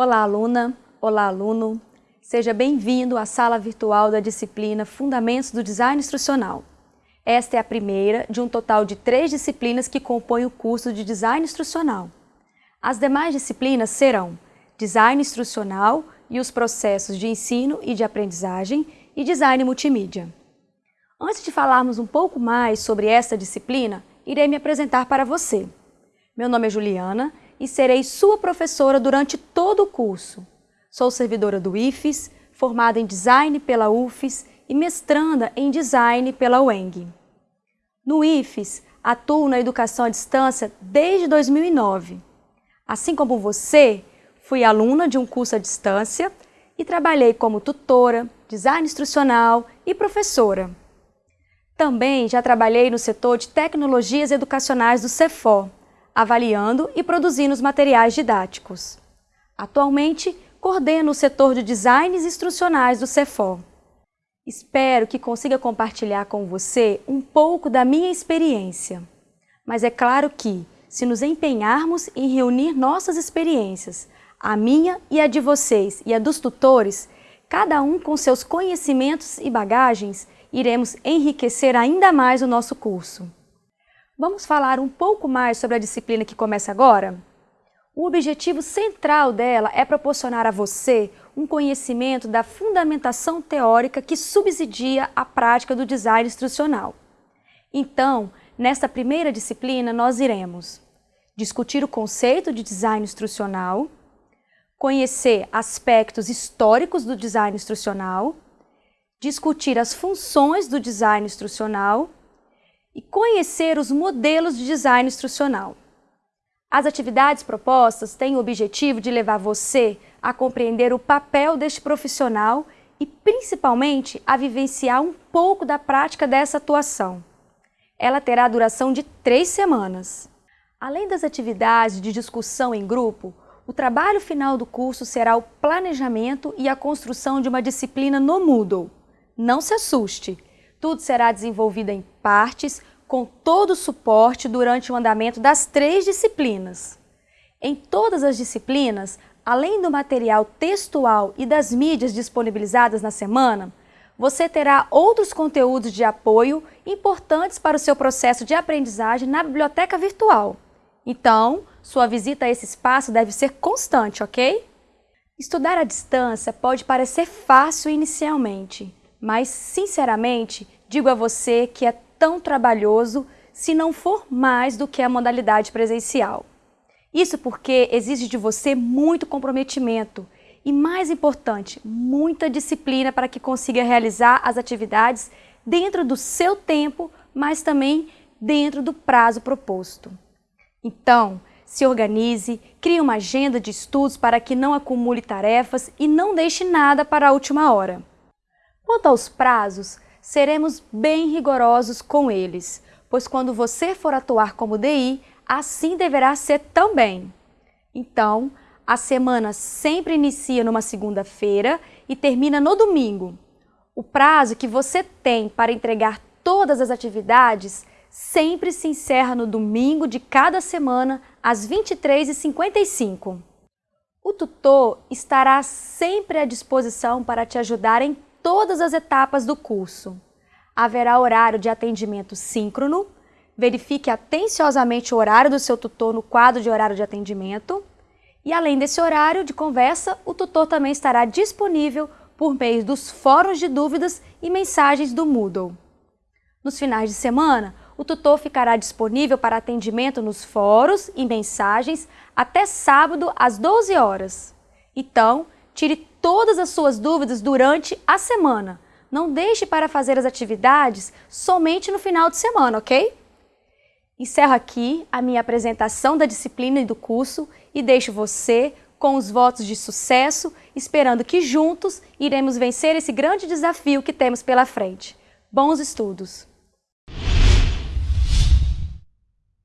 Olá, aluna! Olá, aluno! Seja bem-vindo à sala virtual da disciplina Fundamentos do Design Instrucional. Esta é a primeira de um total de três disciplinas que compõem o curso de Design Instrucional. As demais disciplinas serão Design Instrucional e os processos de ensino e de aprendizagem e Design Multimídia. Antes de falarmos um pouco mais sobre esta disciplina, irei me apresentar para você. Meu nome é Juliana e serei sua professora durante todo o curso. Sou servidora do IFES, formada em Design pela UFES e mestranda em Design pela UENG. No IFES, atuo na educação à distância desde 2009. Assim como você, fui aluna de um curso à distância e trabalhei como tutora, design instrucional e professora. Também já trabalhei no setor de tecnologias educacionais do CEFOR, avaliando e produzindo os materiais didáticos. Atualmente, coordeno o setor de designs instrucionais do CEFOR. Espero que consiga compartilhar com você um pouco da minha experiência. Mas é claro que, se nos empenharmos em reunir nossas experiências, a minha e a de vocês e a dos tutores, cada um com seus conhecimentos e bagagens, iremos enriquecer ainda mais o nosso curso. Vamos falar um pouco mais sobre a disciplina que começa agora? O objetivo central dela é proporcionar a você um conhecimento da fundamentação teórica que subsidia a prática do design instrucional. Então, nesta primeira disciplina, nós iremos discutir o conceito de design instrucional, conhecer aspectos históricos do design instrucional, discutir as funções do design instrucional e conhecer os modelos de design instrucional. As atividades propostas têm o objetivo de levar você a compreender o papel deste profissional e, principalmente, a vivenciar um pouco da prática dessa atuação. Ela terá duração de três semanas. Além das atividades de discussão em grupo, o trabalho final do curso será o planejamento e a construção de uma disciplina no Moodle. Não se assuste! Tudo será desenvolvido em partes, com todo o suporte durante o andamento das três disciplinas. Em todas as disciplinas, além do material textual e das mídias disponibilizadas na semana, você terá outros conteúdos de apoio importantes para o seu processo de aprendizagem na biblioteca virtual. Então, sua visita a esse espaço deve ser constante, ok? Estudar à distância pode parecer fácil inicialmente, mas, sinceramente, digo a você que é tão trabalhoso se não for mais do que a modalidade presencial. Isso porque exige de você muito comprometimento e, mais importante, muita disciplina para que consiga realizar as atividades dentro do seu tempo, mas também dentro do prazo proposto. Então, se organize, crie uma agenda de estudos para que não acumule tarefas e não deixe nada para a última hora. Quanto aos prazos, seremos bem rigorosos com eles, pois quando você for atuar como DI, assim deverá ser também. Então, a semana sempre inicia numa segunda-feira e termina no domingo. O prazo que você tem para entregar todas as atividades sempre se encerra no domingo de cada semana, às 23h55. O tutor estará sempre à disposição para te ajudar em todas as etapas do curso. Haverá horário de atendimento síncrono, verifique atenciosamente o horário do seu tutor no quadro de horário de atendimento e além desse horário de conversa, o tutor também estará disponível por meio dos fóruns de dúvidas e mensagens do Moodle. Nos finais de semana, o tutor ficará disponível para atendimento nos fóruns e mensagens até sábado às 12 horas. Então, tire todas as suas dúvidas durante a semana. Não deixe para fazer as atividades somente no final de semana, ok? Encerro aqui a minha apresentação da disciplina e do curso e deixo você com os votos de sucesso, esperando que juntos iremos vencer esse grande desafio que temos pela frente. Bons estudos!